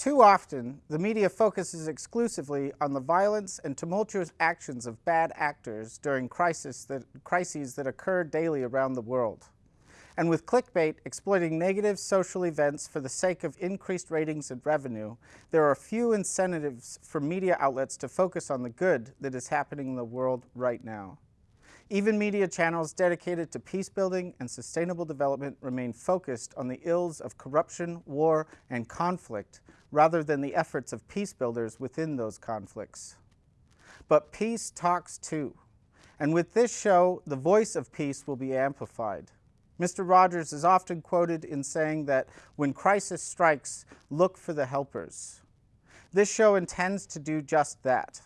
Too often, the media focuses exclusively on the violence and tumultuous actions of bad actors during crisis that, crises that occur daily around the world. And with clickbait exploiting negative social events for the sake of increased ratings and revenue, there are few incentives for media outlets to focus on the good that is happening in the world right now. Even media channels dedicated to peace building and sustainable development remain focused on the ills of corruption, war, and conflict rather than the efforts of peace builders within those conflicts. But peace talks too. And with this show, the voice of peace will be amplified. Mr. Rogers is often quoted in saying that when crisis strikes, look for the helpers. This show intends to do just that.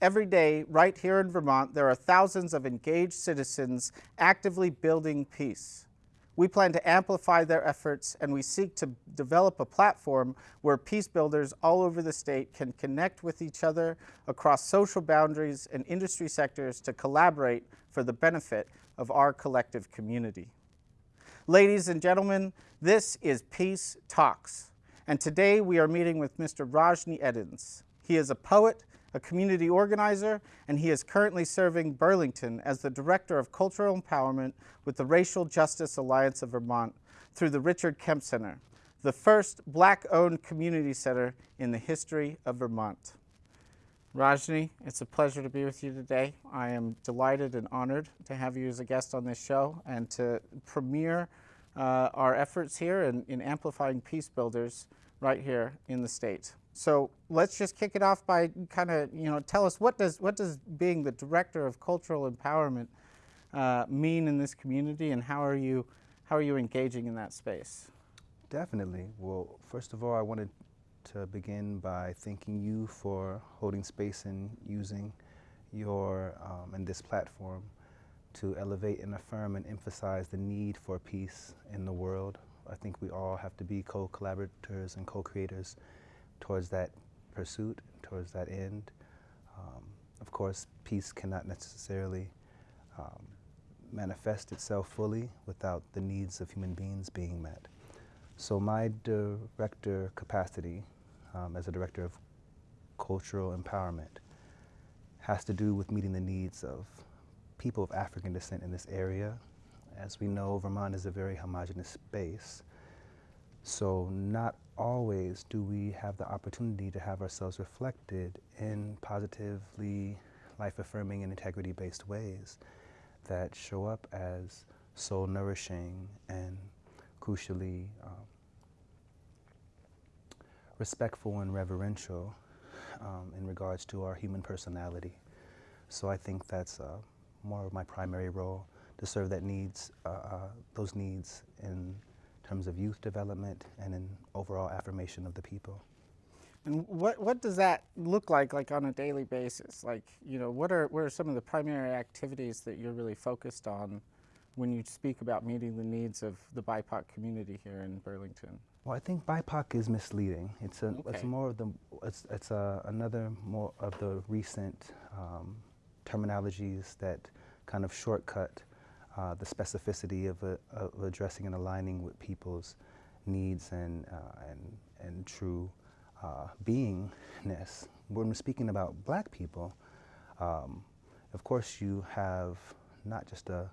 Every day, right here in Vermont, there are thousands of engaged citizens actively building peace. We plan to amplify their efforts and we seek to develop a platform where peace builders all over the state can connect with each other across social boundaries and industry sectors to collaborate for the benefit of our collective community. Ladies and gentlemen, this is Peace Talks, and today we are meeting with Mr. Rajni Edens. He is a poet, a community organizer, and he is currently serving Burlington as the Director of Cultural Empowerment with the Racial Justice Alliance of Vermont through the Richard Kemp Center, the first black-owned community center in the history of Vermont. Rajni, it's a pleasure to be with you today. I am delighted and honored to have you as a guest on this show and to premiere uh, our efforts here in, in amplifying peace builders right here in the state. So let's just kick it off by kind of, you know, tell us what does, what does being the Director of Cultural Empowerment uh, mean in this community and how are, you, how are you engaging in that space? Definitely. Well, first of all, I wanted to begin by thanking you for holding space and using your um, and this platform to elevate and affirm and emphasize the need for peace in the world. I think we all have to be co-collaborators and co-creators towards that pursuit, towards that end. Um, of course, peace cannot necessarily um, manifest itself fully without the needs of human beings being met. So my director capacity um, as a director of cultural empowerment has to do with meeting the needs of people of African descent in this area. As we know, Vermont is a very homogenous space. So not always do we have the opportunity to have ourselves reflected in positively life-affirming and integrity-based ways that show up as soul-nourishing and crucially um, respectful and reverential um, in regards to our human personality. So I think that's uh, more of my primary role to serve that needs, uh, uh, those needs in terms of youth development and in overall affirmation of the people. And what, what does that look like, like on a daily basis? Like, you know, what are, what are some of the primary activities that you're really focused on when you speak about meeting the needs of the BIPOC community here in Burlington? Well, I think BIPOC is misleading. It's, a, okay. it's more of the, it's, it's a, another more of the recent um, terminologies that kind of shortcut uh, the specificity of, uh, of, addressing and aligning with people's needs and, uh, and, and true uh, beingness. When we're speaking about black people, um, of course you have not just a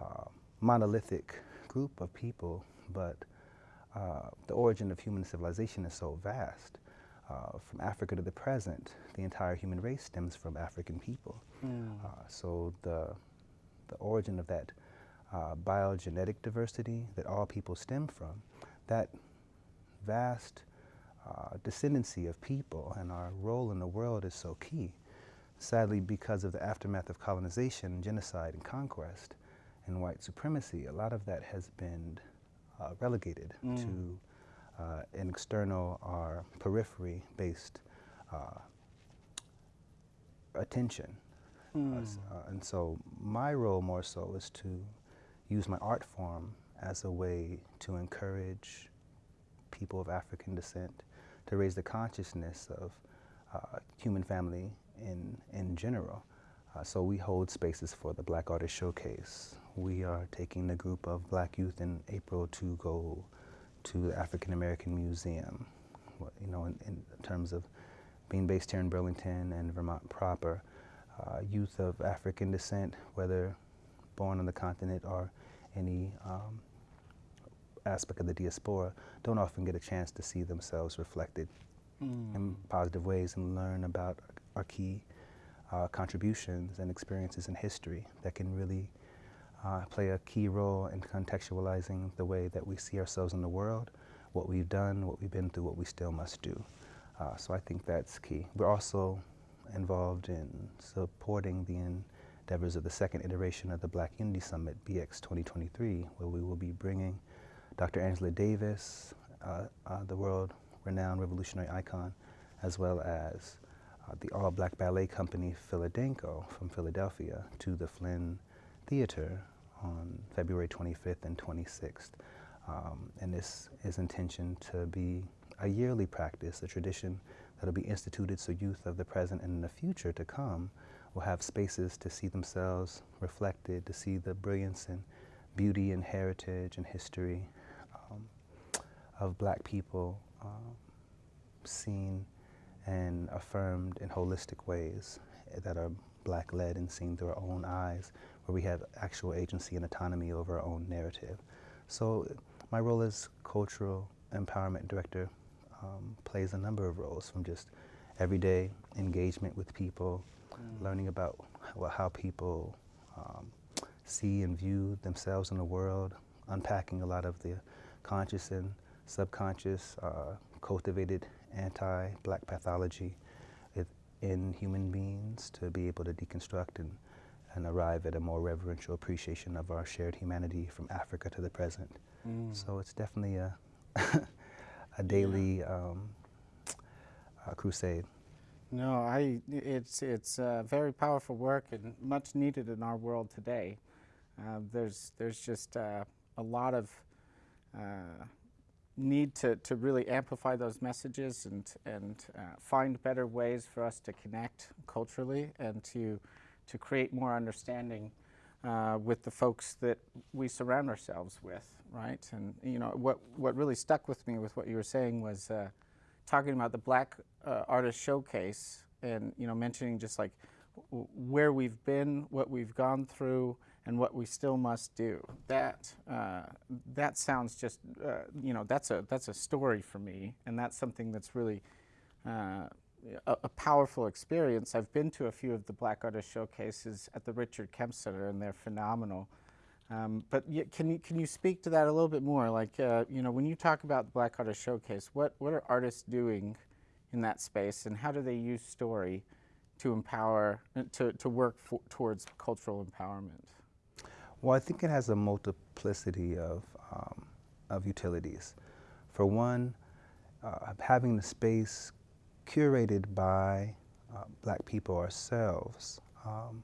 uh, monolithic group of people, but uh, the origin of human civilization is so vast. Uh, from Africa to the present, the entire human race stems from African people. Mm. Uh, so the the origin of that uh, biogenetic diversity that all people stem from, that vast uh, descendancy of people and our role in the world is so key. Sadly, because of the aftermath of colonization, genocide, and conquest, and white supremacy, a lot of that has been uh, relegated mm. to uh, an external or periphery-based uh, attention Mm. Uh, and so my role more so is to use my art form as a way to encourage people of African descent to raise the consciousness of uh, human family in, in general. Uh, so we hold spaces for the Black Artist Showcase. We are taking the group of black youth in April to go to the African American Museum. You know, in, in terms of being based here in Burlington and Vermont proper, uh, youth of African descent, whether born on the continent or any um, aspect of the diaspora, don't often get a chance to see themselves reflected mm. in positive ways and learn about our key uh, contributions and experiences in history that can really uh, play a key role in contextualizing the way that we see ourselves in the world, what we've done, what we've been through, what we still must do. Uh, so I think that's key. We're also involved in supporting the endeavors of the second iteration of the Black Unity Summit, BX 2023, where we will be bringing Dr. Angela Davis, uh, uh, the world-renowned revolutionary icon, as well as uh, the all-black ballet company Philadanco from Philadelphia to the Flynn Theater on February 25th and 26th. Um, and this is intention to be a yearly practice, a tradition that will be instituted so youth of the present and in the future to come will have spaces to see themselves reflected, to see the brilliance and beauty and heritage and history um, of black people um, seen and affirmed in holistic ways that are black-led and seen through our own eyes, where we have actual agency and autonomy over our own narrative. So my role as cultural empowerment director um, plays a number of roles, from just everyday engagement with people, mm. learning about well, how people um, see and view themselves in the world, unpacking a lot of the conscious and subconscious, uh, cultivated anti-black pathology in human beings to be able to deconstruct and, and arrive at a more reverential appreciation of our shared humanity from Africa to the present. Mm. So it's definitely a, a daily um, crusade. No, I, it's, it's uh, very powerful work and much needed in our world today. Uh, there's, there's just uh, a lot of uh, need to, to really amplify those messages and, and uh, find better ways for us to connect culturally and to, to create more understanding uh, with the folks that we surround ourselves with, right? And you know, what, what really stuck with me with what you were saying was uh, talking about the Black uh, Artist Showcase and you know, mentioning just like where we've been, what we've gone through, and what we still must do. That uh, that sounds just uh, you know that's a that's a story for me, and that's something that's really a, a, powerful experience. I've been to a few of the Black Artist showcases at the Richard Kemp Center, and they're phenomenal. Um, but can you can you speak to that a little bit more? Like uh, you know when you talk about the Black Artist Showcase, what what are artists doing in that space, and how do they use story to empower to to work towards cultural empowerment? Well, I think it has a multiplicity of, um, of utilities. For one, uh, having the space curated by uh, black people ourselves um,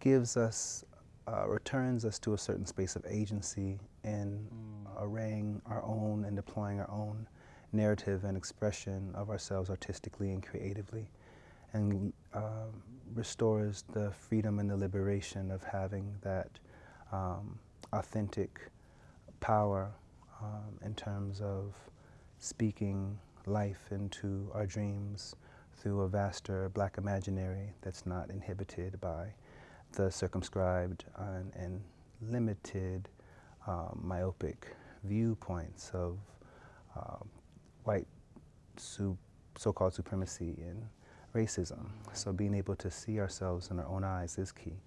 gives us, uh, returns us to a certain space of agency in mm. arraying our own and deploying our own narrative and expression of ourselves artistically and creatively and um, restores the freedom and the liberation of having that um, authentic power um, in terms of speaking life into our dreams through a vaster black imaginary that's not inhibited by the circumscribed and, and limited um, myopic viewpoints of uh, white so-called supremacy and racism. So being able to see ourselves in our own eyes is key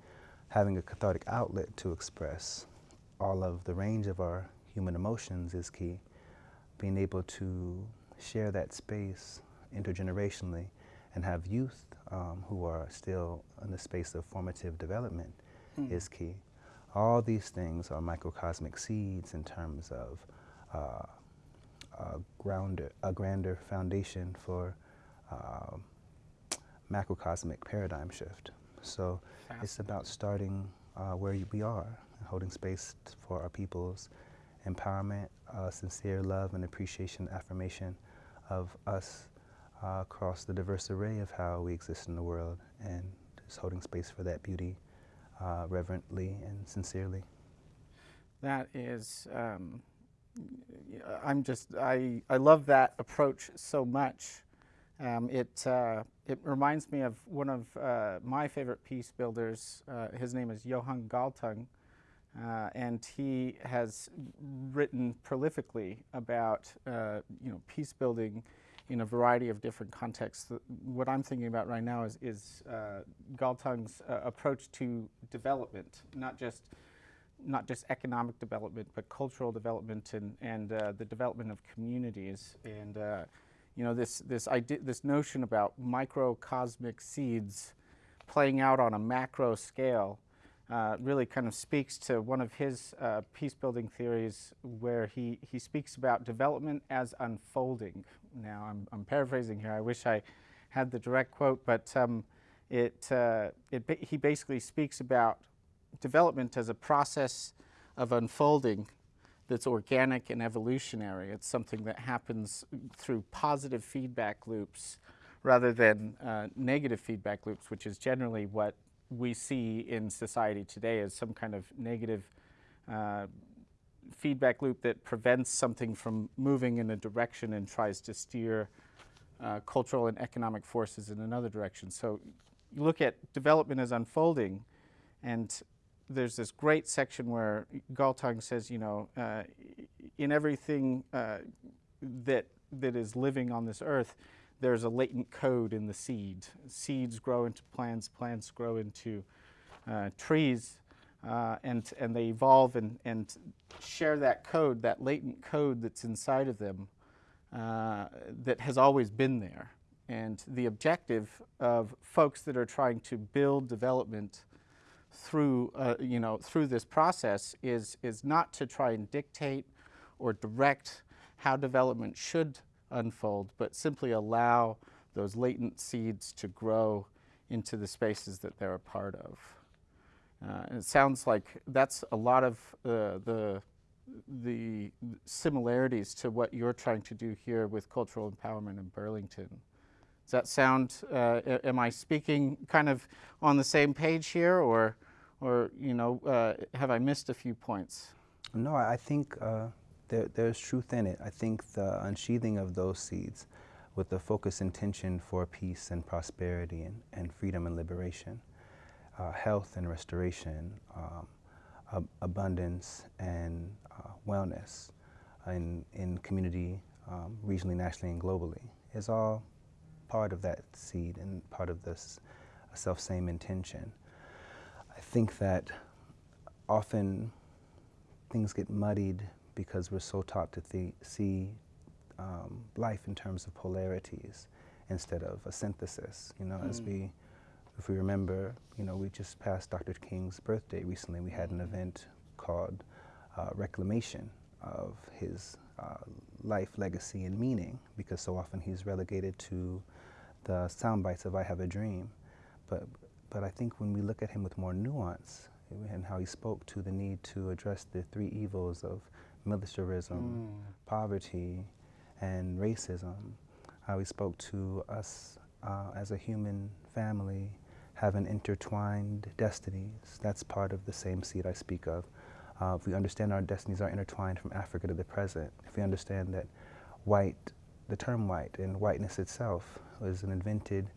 having a cathartic outlet to express all of the range of our human emotions is key. Being able to share that space intergenerationally and have youth um, who are still in the space of formative development mm. is key. All these things are microcosmic seeds in terms of uh, a, grounder, a grander foundation for uh, macrocosmic paradigm shift. So it's about starting uh, where we are, holding space for our people's empowerment, uh, sincere love and appreciation, affirmation of us uh, across the diverse array of how we exist in the world, and just holding space for that beauty uh, reverently and sincerely. That is, um, I'm just I I love that approach so much. Um, it uh, it reminds me of one of uh, my favorite peace builders. Uh, his name is Johan Galtung, uh, and he has written prolifically about uh, you know peace building in a variety of different contexts. What I'm thinking about right now is, is uh, Galtung's approach to development, not just not just economic development, but cultural development and, and uh, the development of communities. And uh, you know, this, this, idea, this notion about microcosmic seeds playing out on a macro scale uh, really kind of speaks to one of his uh, peace building theories where he, he speaks about development as unfolding. Now, I'm, I'm paraphrasing here. I wish I had the direct quote, but um, it, uh, it he basically speaks about development as a process of unfolding that's organic and evolutionary. It's something that happens through positive feedback loops rather than uh, negative feedback loops, which is generally what we see in society today as some kind of negative uh, feedback loop that prevents something from moving in a direction and tries to steer uh, cultural and economic forces in another direction. So you look at development as unfolding and there's this great section where Galtung says, you know, uh, in everything uh, that that is living on this earth, there's a latent code in the seed. Seeds grow into plants, plants grow into uh, trees, uh, and and they evolve and and share that code, that latent code that's inside of them, uh, that has always been there. And the objective of folks that are trying to build development through, uh, you know, through this process is, is not to try and dictate or direct how development should unfold, but simply allow those latent seeds to grow into the spaces that they're a part of. Uh, and it sounds like that's a lot of uh, the, the similarities to what you're trying to do here with cultural empowerment in Burlington. Does that sound, uh, am I speaking kind of on the same page here or, or you know, uh, have I missed a few points? No, I think uh, there, there's truth in it. I think the unsheathing of those seeds with the focus intention for peace and prosperity and, and freedom and liberation, uh, health and restoration, um, ab abundance and uh, wellness in, in community, um, regionally, nationally, and globally is all part of that seed and part of this self-same intention. I think that often things get muddied because we're so taught to see um, life in terms of polarities instead of a synthesis. You know, mm. as we, if we remember, you know, we just passed Dr. King's birthday recently. We had an event called uh, Reclamation of his uh, life, legacy, and meaning, because so often he's relegated to the sound bites of I Have a Dream. But, but I think when we look at him with more nuance and how he spoke to the need to address the three evils of militarism, mm. poverty, and racism, how he spoke to us uh, as a human family having intertwined destinies. That's part of the same seed I speak of. Uh, if we understand our destinies are intertwined from Africa to the present, if we understand that white, the term white and whiteness itself was an invented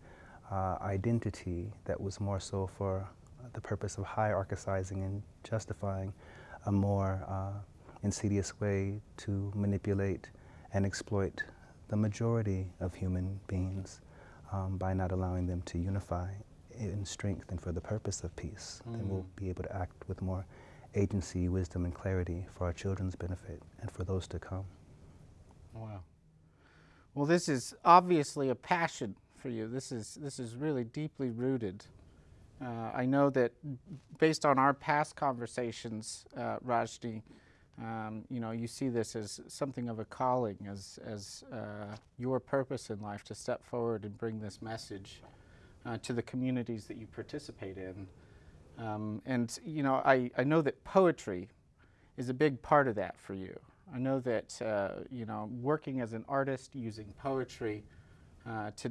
uh, identity that was more so for the purpose of hierarchizing and justifying a more uh, insidious way to manipulate and exploit the majority of human beings um, by not allowing them to unify in strength and for the purpose of peace. Mm. Then we'll be able to act with more agency, wisdom, and clarity for our children's benefit and for those to come. Wow. Well, this is obviously a passion for you. This is, this is really deeply rooted. Uh, I know that based on our past conversations, uh, Rajni, um, you know, you see this as something of a calling, as, as uh, your purpose in life to step forward and bring this message uh, to the communities that you participate in. Um, and, you know, I, I know that poetry is a big part of that for you. I know that, uh, you know, working as an artist using poetry uh, to,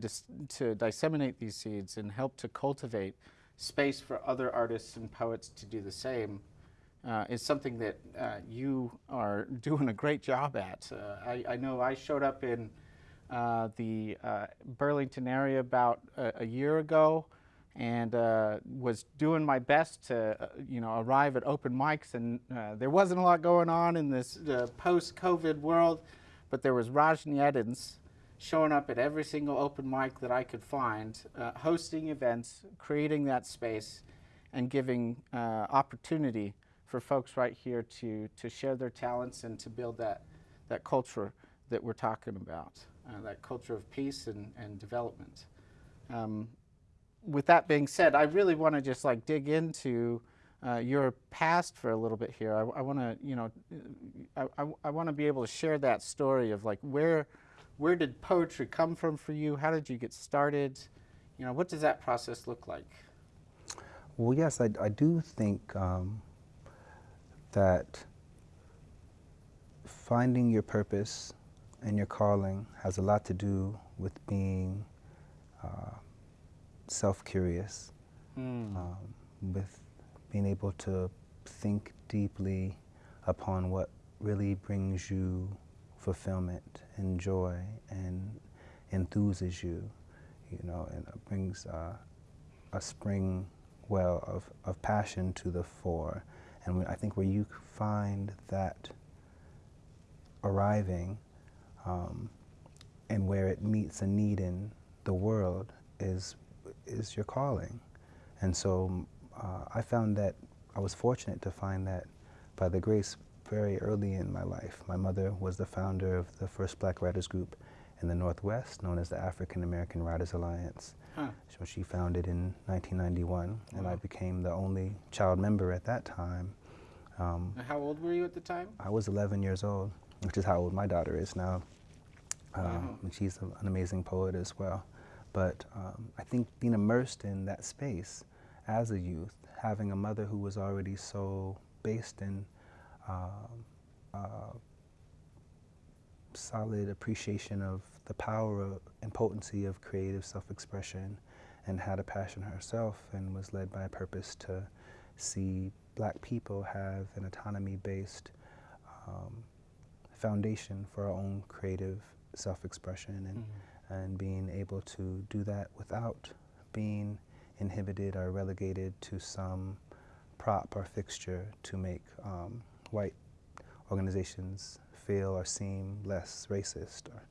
to disseminate these seeds and help to cultivate space for other artists and poets to do the same uh, is something that uh, you are doing a great job at. Uh, I, I, know I showed up in uh, the uh, Burlington area about a, a year ago and uh, was doing my best to, you know, arrive at open mics. And there wasn't a lot going on in this post-COVID world, but there was Rajni Edens showing up at every single open mic that I could find, hosting events, creating that space, and giving opportunity for folks right here to, to share their talents and to build that, that culture that we're talking about, uh, that culture of peace and, and development. Um, with that being said, I really want to just like dig into uh, your past for a little bit here. I, I want to, you know, I, I, I want to be able to share that story of like where, where did poetry come from for you? How did you get started? You know, what does that process look like? Well, yes, I, I do think um, that finding your purpose and your calling has a lot to do with being uh, self-curious, mm. um, with being able to think deeply upon what really brings you fulfillment and joy and enthuses you, you know, and brings uh, a spring well of, of passion to the fore. And I think where you find that arriving um, and where it meets a need in the world is, is your calling. And so uh, I found that I was fortunate to find that by the grace very early in my life. My mother was the founder of the first black writers group in the Northwest, known as the African American Writers Alliance. Huh. So she founded in 1991, wow. and I became the only child member at that time. Um, how old were you at the time? I was 11 years old, which is how old my daughter is now. Um, wow. And she's a, an amazing poet as well. But um, I think being immersed in that space as a youth, having a mother who was already so based in uh, uh, solid appreciation of the power and potency of creative self-expression and had a passion herself and was led by a purpose to see black people have an autonomy-based um, foundation for our own creative self-expression and, mm -hmm. and being able to do that without being inhibited or relegated to some prop or fixture to make um, white organizations feel or seem less racist or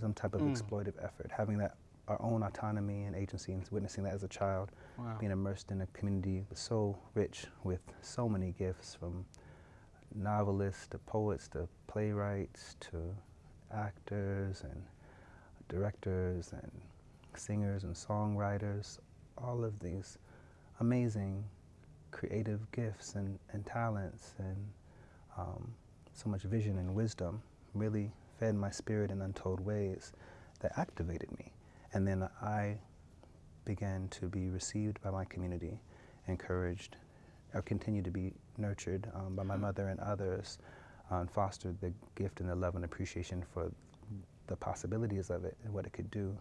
some type of mm. exploitive effort. Having that our own autonomy and agency and witnessing that as a child, wow. being immersed in a community so rich with so many gifts from novelists to poets to playwrights to actors and directors and singers and songwriters, all of these amazing creative gifts and, and talents and um, so much vision and wisdom really fed my spirit in untold ways that activated me. And then I began to be received by my community, encouraged, or continued to be nurtured um, by my mother and others, uh, and fostered the gift and the love and appreciation for the possibilities of it and what it could do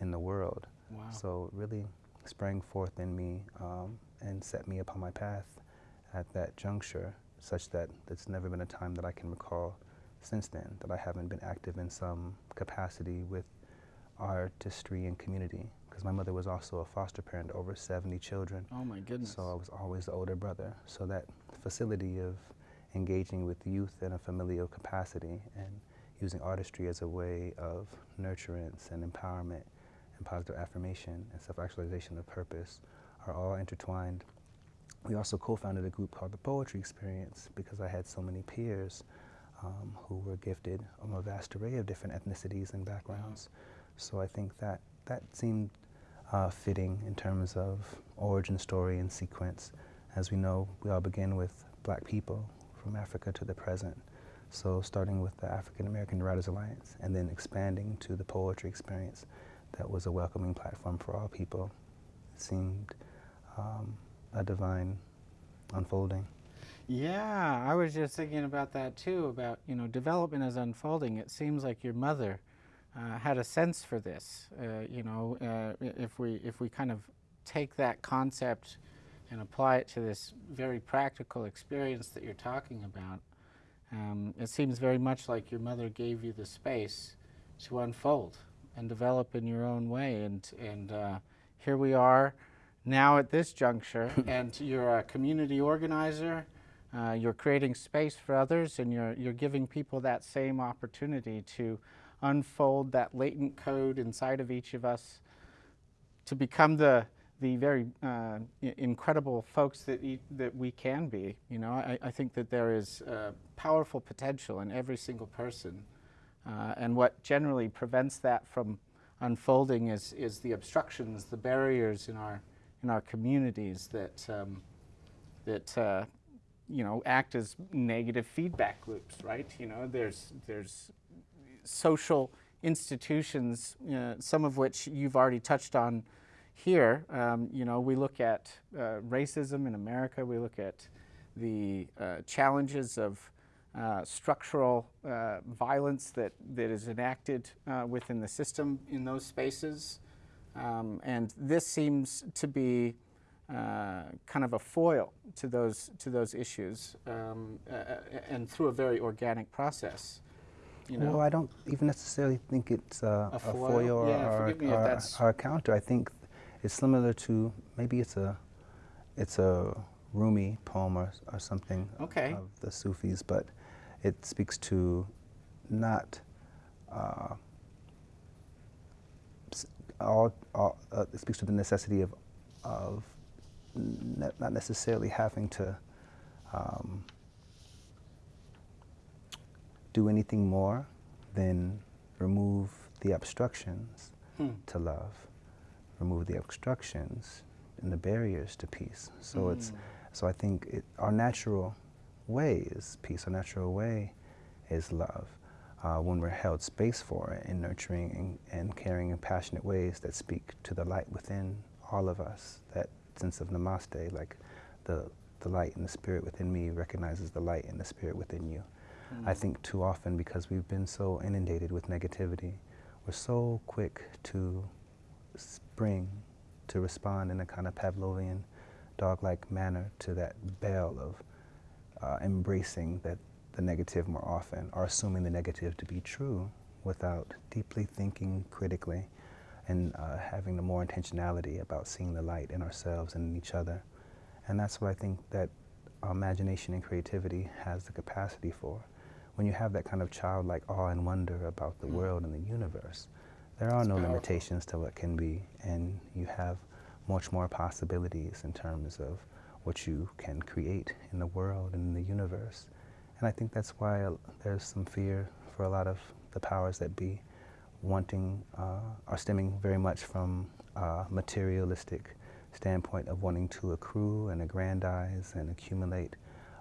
in the world. Wow. So really sprang forth in me um, and set me upon my path at that juncture such that it's never been a time that I can recall since then that I haven't been active in some capacity with artistry and community because my mother was also a foster parent over 70 children. Oh my goodness. So I was always the older brother. So that facility of engaging with youth in a familial capacity and using artistry as a way of nurturance and empowerment and positive affirmation and self-actualization of purpose are all intertwined. We also co-founded a group called the Poetry Experience because I had so many peers um, who were gifted from a vast array of different ethnicities and backgrounds. So I think that that seemed uh, fitting in terms of origin story and sequence. As we know, we all begin with black people from Africa to the present. So starting with the African American Writers Alliance and then expanding to the poetry experience that was a welcoming platform for all people seemed um, a divine unfolding. Yeah, I was just thinking about that too, about, you know, development as unfolding. It seems like your mother uh, had a sense for this, uh, you know, uh, if, we, if we kind of take that concept and apply it to this very practical experience that you're talking about, um, it seems very much like your mother gave you the space to unfold and develop in your own way. And, and uh, here we are now at this juncture, and you're a community organizer. Uh, you're creating space for others, and you're, you're giving people that same opportunity to unfold that latent code inside of each of us to become the the very uh, incredible folks that, e that we can be. You know, I, I think that there is uh, powerful potential in every single person. Uh, and what generally prevents that from unfolding is, is the obstructions, the barriers in our, in our communities that, um, that uh, you know, act as negative feedback loops, right? You know, there's, there's social institutions, uh, some of which you've already touched on here, um, you know, we look at uh, racism in America, we look at the uh, challenges of uh, structural uh, violence that, that is enacted uh, within the system in those spaces. Um, and this seems to be uh, kind of a foil to those, to those issues um, and through a very organic process. You know? Well, I don't even necessarily think it's a, a foil, a foil yeah, or, or, or, or, a counter. I think it's similar to maybe it's a it's a Rumi poem or, or something okay. of the Sufis, but it speaks to not uh, all, all uh, it speaks to the necessity of of ne not necessarily having to um, do anything more than remove the obstructions hmm. to love remove the obstructions and the barriers to peace. So mm. it's so I think it, our natural way is peace. Our natural way is love. Uh, when we're held space for it in nurturing and, and caring and passionate ways that speak to the light within all of us, that sense of namaste, like the, the light and the spirit within me recognizes the light and the spirit within you. Mm. I think too often because we've been so inundated with negativity, we're so quick to spring to respond in a kind of Pavlovian dog-like manner to that bell of uh, embracing that the negative more often or assuming the negative to be true without deeply thinking critically and uh, having the more intentionality about seeing the light in ourselves and in each other. And that's what I think that our imagination and creativity has the capacity for. When you have that kind of childlike awe and wonder about the mm. world and the universe, there are no powerful. limitations to what can be, and you have much more possibilities in terms of what you can create in the world and in the universe. And I think that's why there's some fear for a lot of the powers that be wanting, uh, are stemming very much from a materialistic standpoint of wanting to accrue and aggrandize and accumulate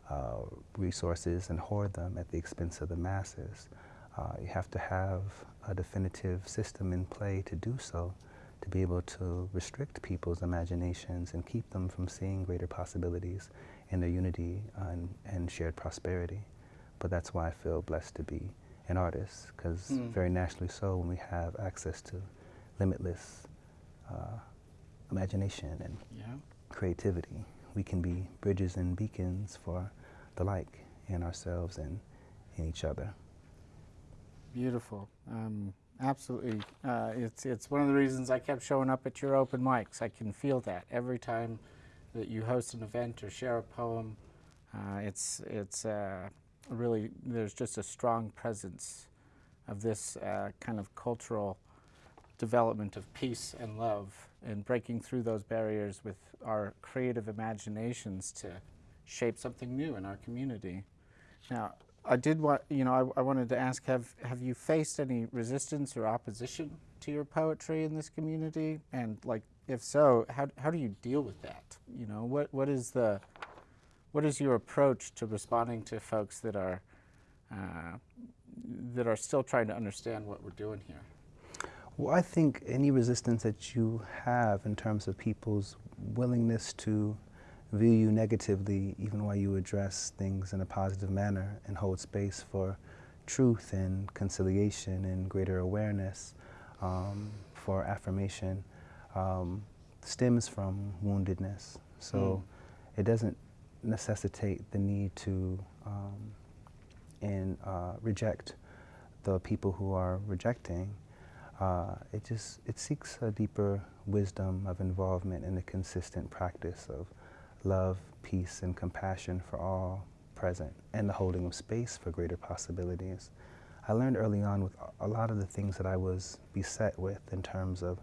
uh, resources and hoard them at the expense of the masses. Uh, you have to have a definitive system in play to do so, to be able to restrict people's imaginations and keep them from seeing greater possibilities in their unity and, and shared prosperity. But that's why I feel blessed to be an artist, because mm. very naturally so, when we have access to limitless uh, imagination and yeah. creativity, we can be bridges and beacons for the like in ourselves and in each other. Beautiful. Um, absolutely. Uh, it's, it's one of the reasons I kept showing up at your open mics. I can feel that every time that you host an event or share a poem. Uh, it's it's uh, really, there's just a strong presence of this uh, kind of cultural development of peace and love and breaking through those barriers with our creative imaginations to shape something new in our community. Now, I did want, you know, I, I, wanted to ask, have, have you faced any resistance or opposition to your poetry in this community? And like, if so, how, how do you deal with that? You know, what, what is the, what is your approach to responding to folks that are, uh, that are still trying to understand what we're doing here? Well, I think any resistance that you have in terms of people's willingness to view you negatively even while you address things in a positive manner and hold space for truth and conciliation and greater awareness um, for affirmation um, stems from woundedness. So it doesn't necessitate the need to um, and uh, reject the people who are rejecting. Uh, it just it seeks a deeper wisdom of involvement in the consistent practice of love, peace, and compassion for all present, and the holding of space for greater possibilities. I learned early on with a lot of the things that I was beset with in terms of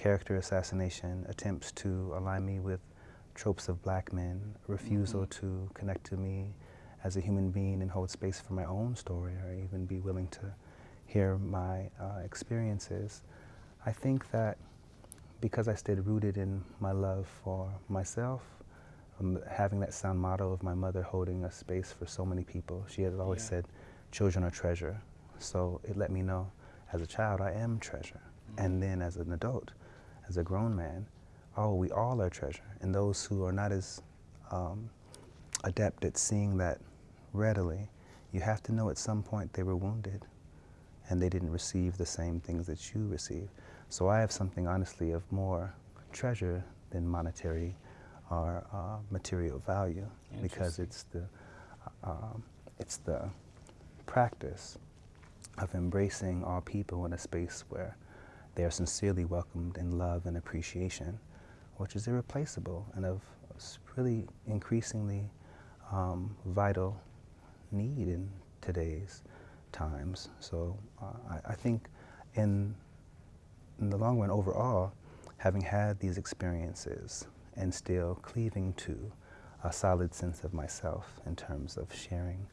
character assassination, attempts to align me with tropes of black men, refusal mm -hmm. to connect to me as a human being and hold space for my own story or even be willing to hear my uh, experiences. I think that because I stayed rooted in my love for myself, um, having that sound motto of my mother holding a space for so many people, she had always yeah. said, children are treasure. So it let me know as a child, I am treasure. Mm -hmm. And then as an adult, as a grown man, oh, we all are treasure. And those who are not as um, adept at seeing that readily, you have to know at some point they were wounded and they didn't receive the same things that you receive. So I have something, honestly, of more treasure than monetary or uh, material value because it's the, um, it's the practice of embracing all people in a space where they are sincerely welcomed in love and appreciation, which is irreplaceable and of really increasingly um, vital need in today's times. So uh, I, I, think in, in the long run overall, having had these experiences and still cleaving to a solid sense of myself in terms of sharing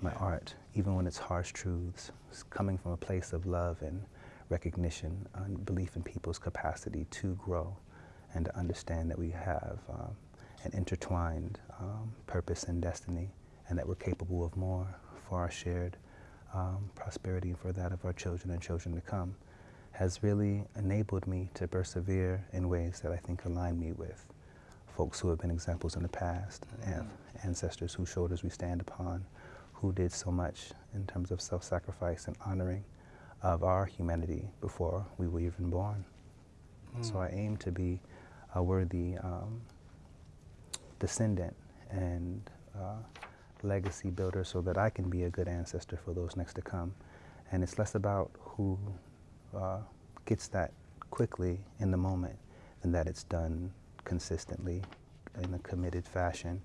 my art, even when it's harsh truths, coming from a place of love and recognition and belief in people's capacity to grow and to understand that we have um, an intertwined um, purpose and destiny and that we're capable of more for our shared um, prosperity and for that of our children and children to come has really enabled me to persevere in ways that I think align me with folks who have been examples in the past, mm -hmm. ancestors whose shoulders we stand upon, who did so much in terms of self-sacrifice and honoring of our humanity before we were even born. Mm. So I aim to be a worthy um, descendant and uh, legacy builder so that I can be a good ancestor for those next to come. And it's less about who uh, gets that quickly in the moment than that it's done consistently in a committed fashion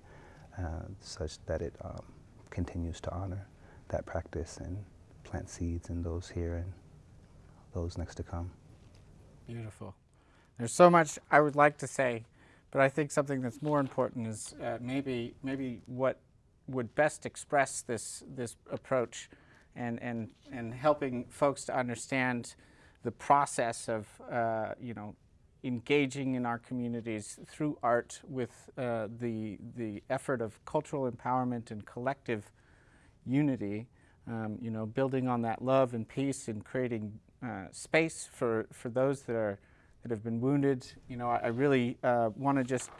uh, such that it um, continues to honor that practice and plant seeds in those here and those next to come. Beautiful. There's so much I would like to say, but I think something that's more important is uh, maybe maybe what would best express this, this approach and, and, and helping folks to understand the process of, uh, you know, engaging in our communities through art with uh, the, the effort of cultural empowerment and collective unity, um, you know, building on that love and peace and creating uh, space for, for those that, are, that have been wounded. You know, I, I really uh, want to just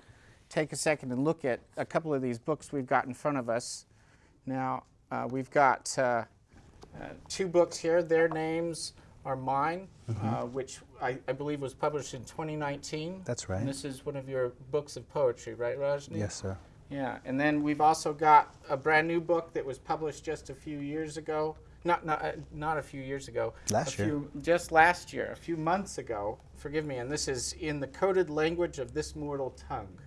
take a second and look at a couple of these books we've got in front of us. Now, uh, we've got uh, uh, two books here. Their names are mine, mm -hmm. which I, I, believe was published in 2019. That's right. And this is one of your books of poetry, right, Rajni? Yes, sir. Yeah, and then we've also got a brand new book that was published just a few years ago. Not not uh, not a few years ago. Last year. Few, just last year, a few months ago. Forgive me. And this is in the coded language of this mortal tongue.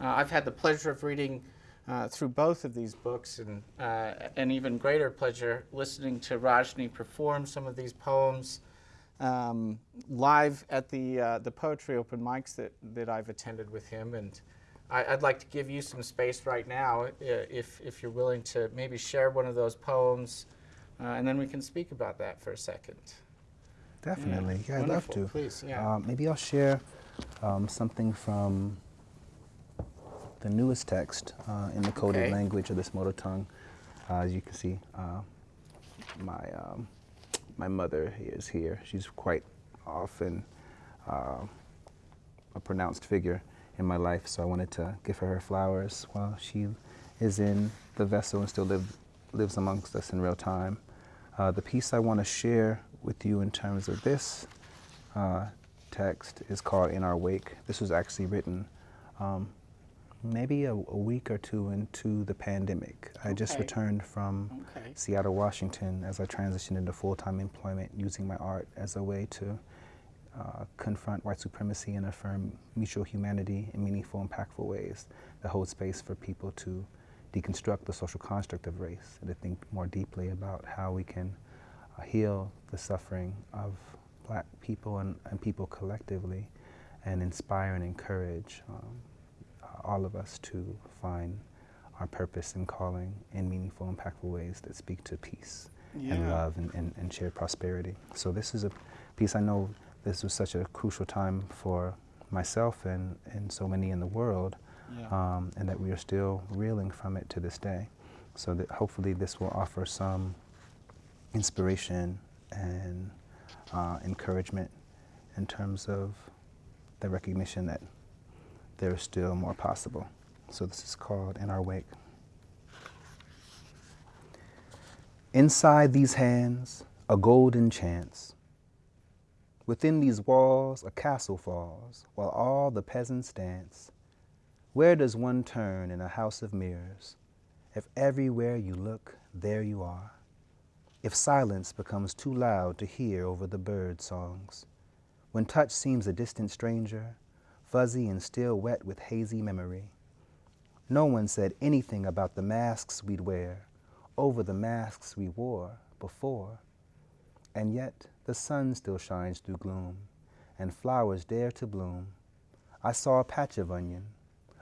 Uh, I've had the pleasure of reading uh, through both of these books and uh, an even greater pleasure listening to Rajni perform some of these poems um, live at the, uh, the poetry open mics that, that I've attended with him. And I, would like to give you some space right now uh, if, if you're willing to maybe share one of those poems uh, and then we can speak about that for a second. Definitely, yeah, yeah I'd love to. Please, yeah. maybe I'll share um, something from the newest text uh, in the coded okay. language of this mortal tongue. Uh, as you can see, uh, my, um, my mother is here. She's quite often uh, a pronounced figure in my life, so I wanted to give her her flowers while she is in the vessel and still live, lives amongst us in real time. Uh, the piece I want to share with you in terms of this uh, text is called In Our Wake. This was actually written um, maybe a, a, week or two into the pandemic. Okay. I just returned from okay. Seattle, Washington as I transitioned into full-time employment using my art as a way to uh, confront white supremacy and affirm mutual humanity in meaningful, impactful ways that hold space for people to deconstruct the social construct of race and to think more deeply about how we can uh, heal the suffering of black people and, and people collectively and inspire and encourage um, all of us to find our purpose and calling in meaningful, impactful ways that speak to peace yeah. and love and, and, and, shared prosperity. So this is a piece I know this was such a crucial time for myself and, and so many in the world, yeah. um, and that we are still reeling from it to this day. So that hopefully this will offer some inspiration and uh, encouragement in terms of the recognition that there is still more possible. So this is called In Our Wake. Inside these hands, a golden chance. Within these walls, a castle falls, while all the peasants dance. Where does one turn in a house of mirrors? If everywhere you look, there you are. If silence becomes too loud to hear over the bird songs. When touch seems a distant stranger, fuzzy and still wet with hazy memory. No one said anything about the masks we'd wear over the masks we wore before. And yet the sun still shines through gloom, and flowers dare to bloom. I saw a patch of onion,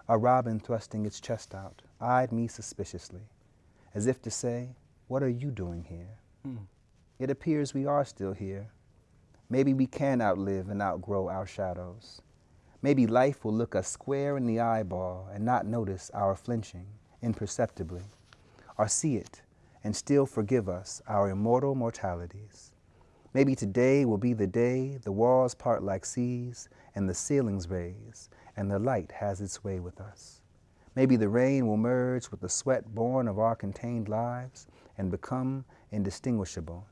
a robin thrusting its chest out, eyed me suspiciously, as if to say, What are you doing here? Hmm. It appears we are still here. Maybe we can outlive and outgrow our shadows. Maybe life will look us square in the eyeball and not notice our flinching imperceptibly, or see it and still forgive us our immortal mortalities. Maybe today will be the day the walls part like seas and the ceilings raise and the light has its way with us. Maybe the rain will merge with the sweat born of our contained lives and become indistinguishable.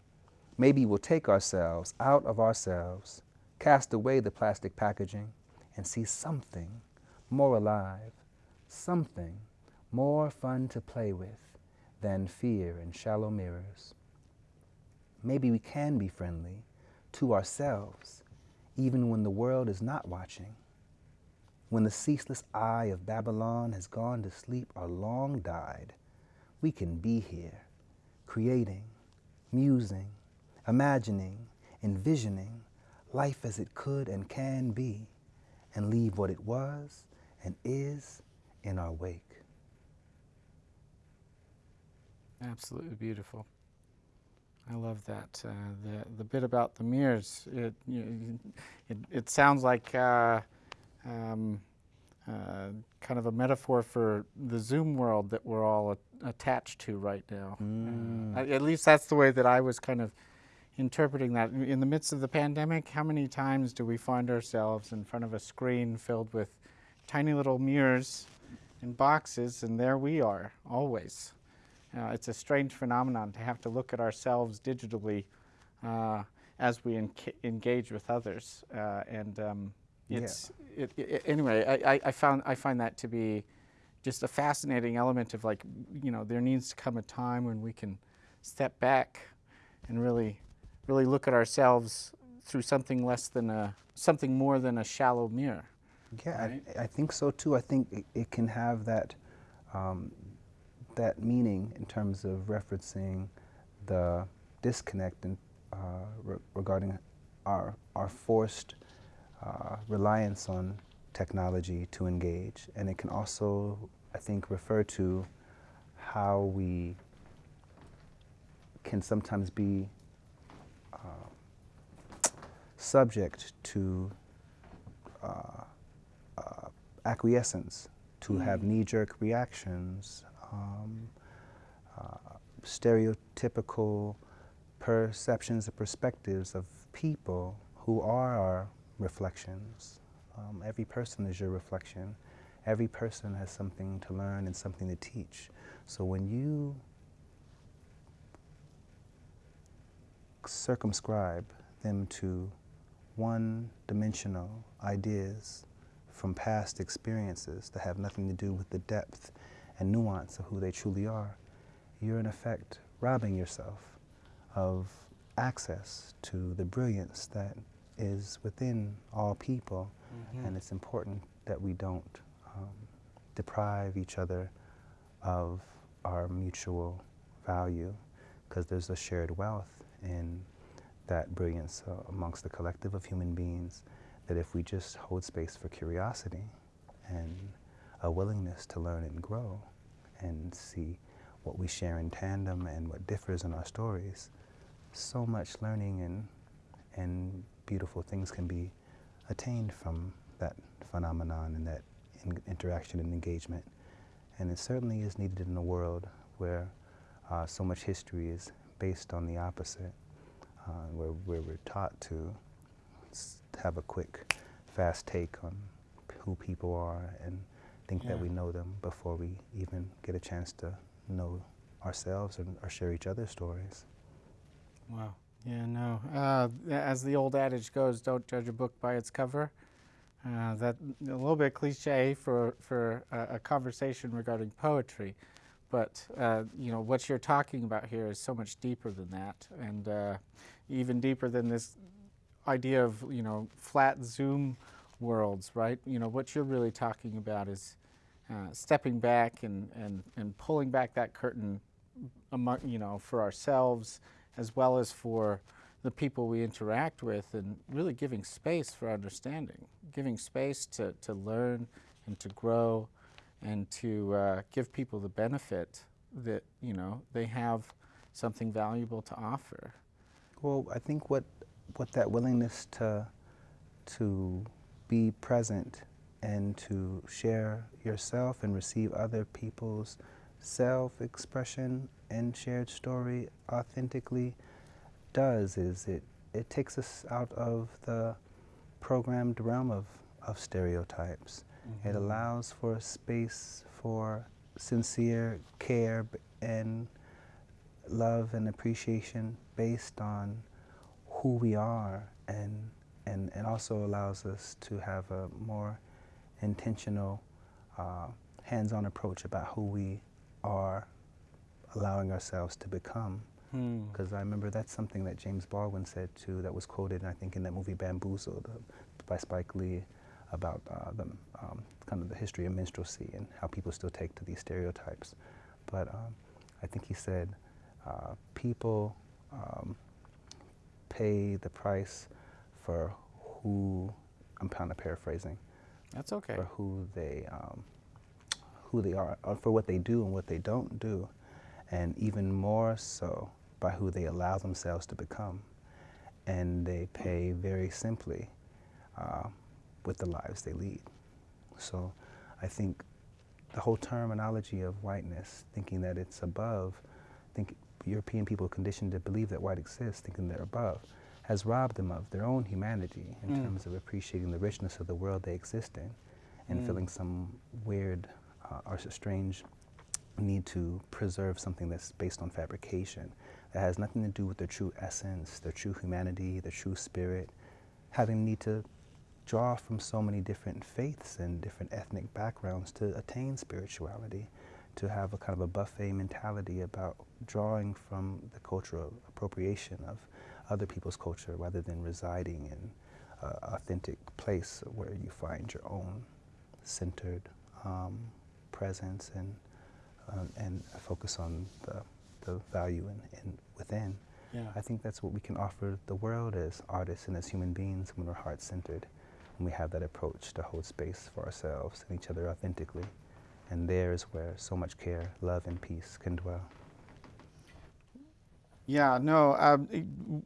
Maybe we'll take ourselves out of ourselves, cast away the plastic packaging, and see something more alive, something more fun to play with than fear and shallow mirrors. Maybe we can be friendly to ourselves even when the world is not watching. When the ceaseless eye of Babylon has gone to sleep or long died, we can be here, creating, musing, imagining, envisioning life as it could and can be and leave what it was and is in our wake. Absolutely beautiful. I love that. Uh, the the bit about the mirrors. It you it, it sounds like uh, um, uh, kind of a metaphor for the Zoom world that we're all attached to right now. Mm. at least that's the way that I was kind of interpreting that in the midst of the pandemic, how many times do we find ourselves in front of a screen filled with tiny little mirrors and boxes, and there we are, always. Uh, it's a strange phenomenon to have to look at ourselves digitally uh, as we engage with others. Uh, and um, it's, yeah. it, it, anyway, I, I, found, I find that to be just a fascinating element of like, you know, there needs to come a time when we can step back and really really look at ourselves through something less than a something more than a shallow mirror. Yeah, right? I, I, think so too. I think it, it can have that um, that meaning in terms of referencing the disconnect in, uh, re regarding our our forced uh, reliance on technology to engage, and it can also, I think, refer to how we can sometimes be subject to uh, uh, acquiescence, to mm. have knee-jerk reactions, um, uh, stereotypical perceptions and perspectives of people who are our reflections. Um, every person is your reflection. Every person has something to learn and something to teach. So when you circumscribe them to one-dimensional ideas, from past experiences that have nothing to do with the depth and nuance of who they truly are, you're in effect robbing yourself of access to the brilliance that is within all people. Mm -hmm. And it's important that we don't um, deprive each other of our mutual value because there's a shared wealth in that brilliance uh, amongst the collective of human beings that if we just hold space for curiosity and a willingness to learn and grow and see what we share in tandem and what differs in our stories, so much learning and, and beautiful things can be attained from that phenomenon and that in interaction and engagement. And it certainly is needed in a world where uh, so much history is based on the opposite, uh, where, where we're taught to have a quick, fast take on who people are and think yeah. that we know them before we even get a chance to know ourselves and, or share each other's stories. Wow. Yeah, no. Uh, as the old adage goes, don't judge a book by its cover. Uh, that a little bit cliche for for a, a conversation regarding poetry, but uh, you know what you're talking about here is so much deeper than that, and uh, even deeper than this idea of you know flat zoom worlds, right? You know what you're really talking about is uh, stepping back and and and pulling back that curtain, among you know for ourselves as well as for the people we interact with and really giving space for understanding, giving space to, to learn and to grow and to uh, give people the benefit that, you know, they have something valuable to offer. Well, I think what, what that willingness to, to be present and to share yourself and receive other people's self-expression and shared story authentically does is it, it takes us out of the programmed realm of, of stereotypes. Mm -hmm. It allows for a space for sincere care and love and appreciation based on who we are and, and, it also allows us to have a more intentional uh, hands-on approach about who we are allowing ourselves to become. Because hmm. I remember that's something that James Baldwin said too, that was quoted, I think, in that movie Bamboozled by Spike Lee about uh, the, um, kind of the history of minstrelsy and how people still take to these stereotypes. But um, I think he said, uh, people um, pay the price for who, I'm kind of paraphrasing. That's okay. For who they, um, who they are, or for what they do and what they don't do and even more so by who they allow themselves to become. And they pay very simply uh, with the lives they lead. So I think the whole terminology of whiteness, thinking that it's above, think European people conditioned to believe that white exists, thinking they're above, has robbed them of their own humanity in mm. terms of appreciating the richness of the world they exist in and mm. feeling some weird uh, or strange need to preserve something that's based on fabrication that has nothing to do with their true essence, their true humanity, their true spirit, having need to draw from so many different faiths and different ethnic backgrounds to attain spirituality, to have a kind of a buffet mentality about drawing from the cultural appropriation of other people's culture rather than residing in an authentic place where you find your own centered um, presence and um, and focus on the, the value in, in within. Yeah. I think that's what we can offer the world as artists and as human beings when we're heart-centered and we have that approach to hold space for ourselves and each other authentically. And there is where so much care, love, and peace can dwell. Yeah, no, um,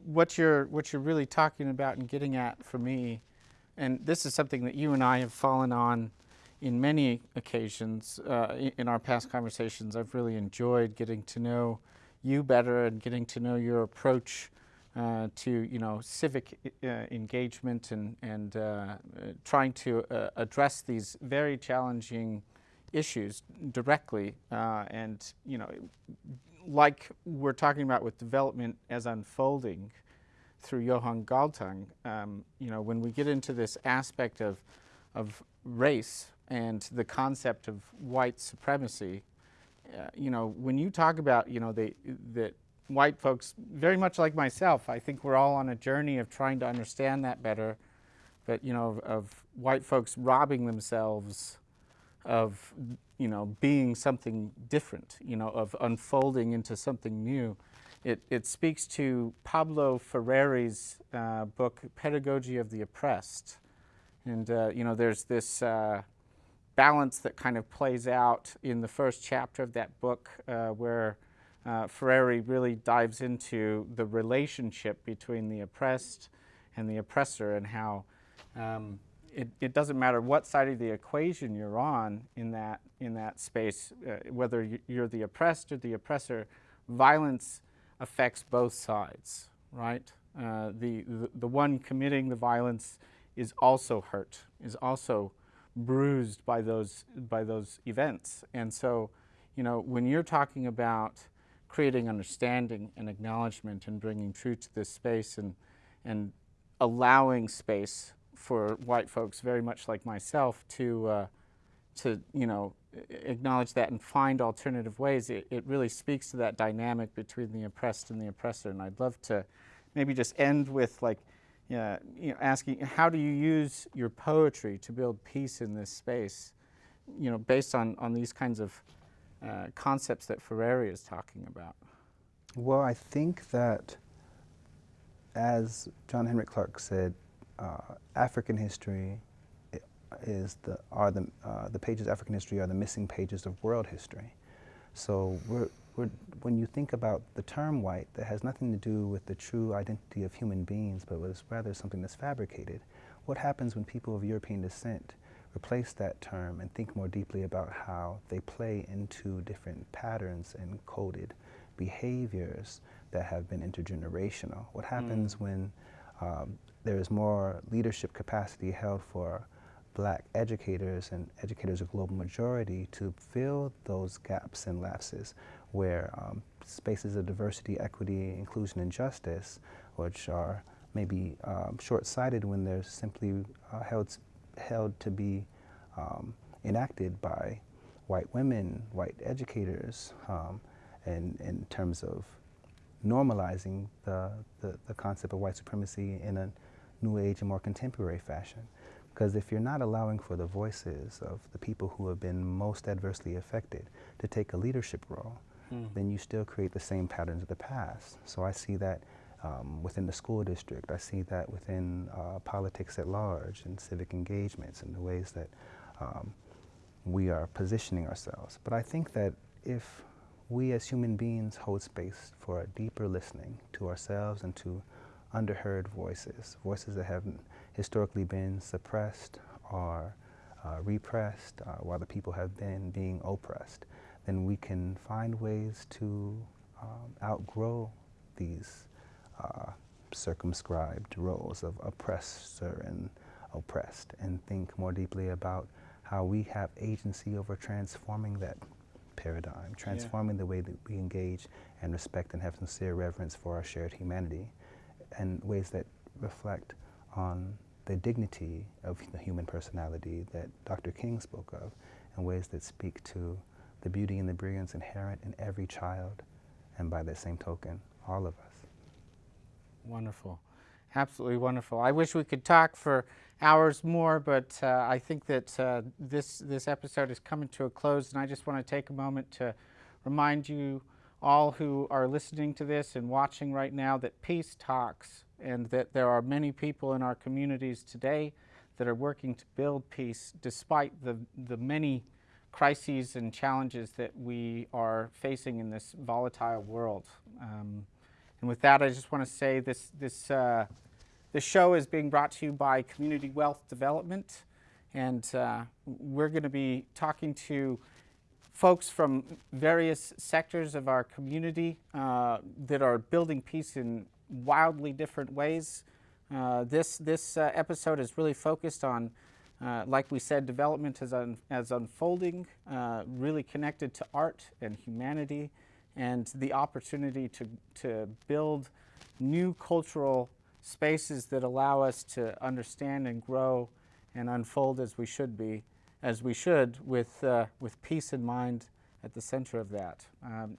what you're what you're really talking about and getting at for me, and this is something that you and I have fallen on in many occasions uh, in our past conversations, I've really enjoyed getting to know you better and getting to know your approach uh, to you know civic uh, engagement and and uh, trying to uh, address these very challenging issues directly uh, and you know like we're talking about with development as unfolding through Johan Galtung um, you know when we get into this aspect of of race and the concept of white supremacy, uh, you know, when you talk about, you know, that white folks, very much like myself, I think we're all on a journey of trying to understand that better, but, you know, of, of white folks robbing themselves of, you know, being something different, you know, of unfolding into something new. It, it speaks to Pablo Freire's uh, book, Pedagogy of the Oppressed. And, uh, you know, there's this uh, balance that kind of plays out in the first chapter of that book uh, where uh, Freire really dives into the relationship between the oppressed and the oppressor and how um, it, it, doesn't matter what side of the equation you're on in that, in that space, uh, whether you're the oppressed or the oppressor, violence affects both sides, right? Uh, the, the, the one committing the violence is also hurt, is also bruised by those, by those events. And so, you know, when you're talking about creating understanding and acknowledgement and bringing truth to this space and, and allowing space for white folks very much like myself to, uh, to you know, acknowledge that and find alternative ways, it, it really speaks to that dynamic between the oppressed and the oppressor. And I'd love to maybe just end with like, yeah, you know, asking how do you use your poetry to build peace in this space, you know, based on, on these kinds of uh, concepts that Freire is talking about? Well, I think that, as John Henrik Clarke said, uh, African history is the are the uh, the pages of African history are the missing pages of world history. So we're when you think about the term white, that has nothing to do with the true identity of human beings, but was rather something that's fabricated. What happens when people of European descent replace that term and think more deeply about how they play into different patterns and coded behaviors that have been intergenerational? What happens mm. when um, there is more leadership capacity held for black educators and educators of global majority to fill those gaps and lapses where um, spaces of diversity, equity, inclusion, and justice, which are maybe um, short-sighted when they're simply uh, held, held to be um, enacted by white women, white educators, um, and in terms of normalizing the, the, the, concept of white supremacy in a new age and more contemporary fashion. Because if you're not allowing for the voices of the people who have been most adversely affected to take a leadership role, mm. then you still create the same patterns of the past. So I see that um, within the school district. I see that within uh, politics at large and civic engagements and the ways that um, we are positioning ourselves. But I think that if we as human beings hold space for a deeper listening to ourselves and to underheard voices, voices that have historically been suppressed or uh, repressed uh, while the people have been being oppressed, then we can find ways to um, outgrow these uh, circumscribed roles of oppressor and oppressed and think more deeply about how we have agency over transforming that paradigm, transforming yeah. the way that we engage and respect and have sincere reverence for our shared humanity and ways that reflect on the dignity of the human personality that Dr. King spoke of and ways that speak to the beauty and the brilliance inherent in every child, and by that same token, all of us. Wonderful. Absolutely wonderful. I wish we could talk for hours more, but uh, I think that uh, this, this episode is coming to a close, and I just want to take a moment to remind you all who are listening to this and watching right now that peace talks, and that there are many people in our communities today that are working to build peace despite the, the many crises and challenges that we are facing in this volatile world. Um, and with that, I just want to say this, this, uh, this show is being brought to you by Community Wealth Development. And uh, we're going to be talking to folks from various sectors of our community uh, that are building peace in wildly different ways. Uh, this this uh, episode is really focused on uh, like we said, development as, un as unfolding, uh, really connected to art and humanity and the opportunity to, to build new cultural spaces that allow us to understand and grow and unfold as we should be, as we should, with, uh, with peace in mind at the center of that. Um,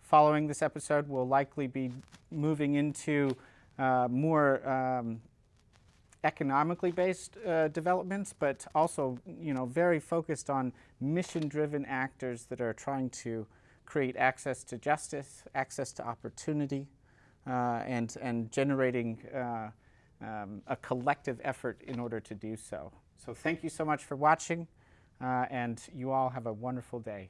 following this episode, we'll likely be moving into uh, more um, economically based uh, developments, but also, you know, very focused on mission-driven actors that are trying to create access to justice, access to opportunity, uh, and and generating uh, um, a collective effort in order to do so. So, thank you so much for watching, uh, and you all have a wonderful day.